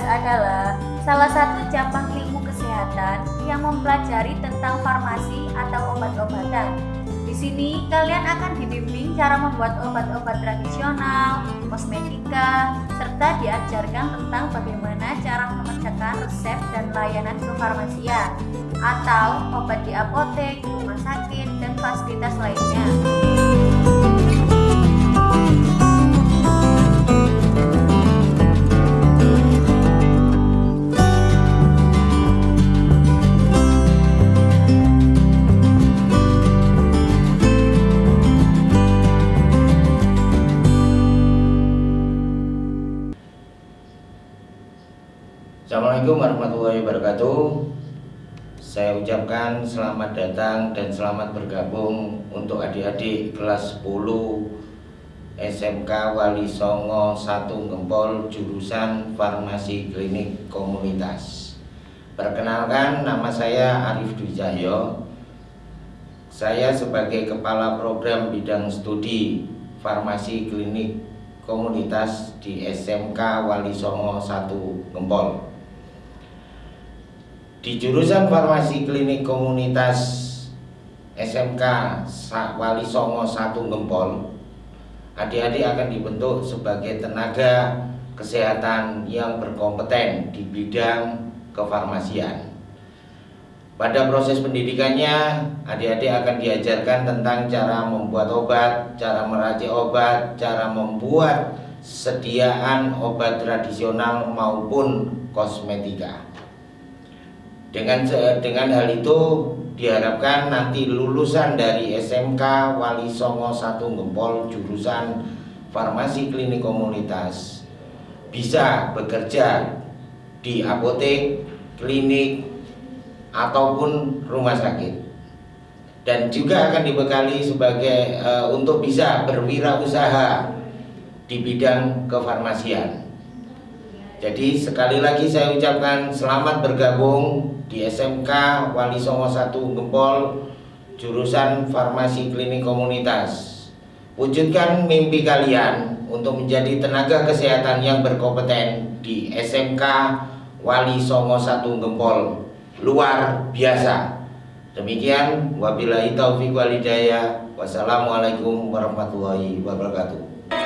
adalah salah satu cabang ilmu kesehatan yang mempelajari tentang farmasi atau obat-obatan. Di sini kalian akan dibimbing cara membuat obat-obat tradisional, kosmetika, serta diajarkan tentang bagaimana cara mengerjakan resep dan layanan kefarmasian atau obat di apotek, rumah sakit, dan fasilitas lainnya. Assalamualaikum warahmatullahi wabarakatuh. Saya ucapkan selamat datang dan selamat bergabung untuk adik-adik kelas 10 SMK Wali Songo 1 Gempol jurusan Farmasi Klinik Komunitas. Perkenalkan nama saya Arif Dwi Cahyo. Saya sebagai Kepala Program Bidang Studi Farmasi Klinik Komunitas di SMK Wali Songo 1 Gempol di jurusan farmasi klinik komunitas SMK Wali Songo 1 Gempol Adik-adik akan dibentuk sebagai tenaga kesehatan yang berkompeten di bidang kefarmasian. Pada proses pendidikannya adik-adik akan diajarkan tentang cara membuat obat, cara meracik obat, cara membuat sediaan obat tradisional maupun kosmetika dengan dengan hal itu diharapkan nanti lulusan dari SMK Wali Songo 1 Gempol jurusan Farmasi Klinik Komunitas bisa bekerja di apotek, klinik ataupun rumah sakit dan juga akan dibekali sebagai uh, untuk bisa berwirausaha di bidang kefarmasian. Jadi sekali lagi saya ucapkan selamat bergabung di SMK Wali Songo 1 Gempol jurusan Farmasi Klinik Komunitas. Wujudkan mimpi kalian untuk menjadi tenaga kesehatan yang berkompeten di SMK Wali Songo 1 Gempol. Luar biasa. Demikian wabillahi taufiq walhidayah. Wassalamualaikum warahmatullahi wabarakatuh.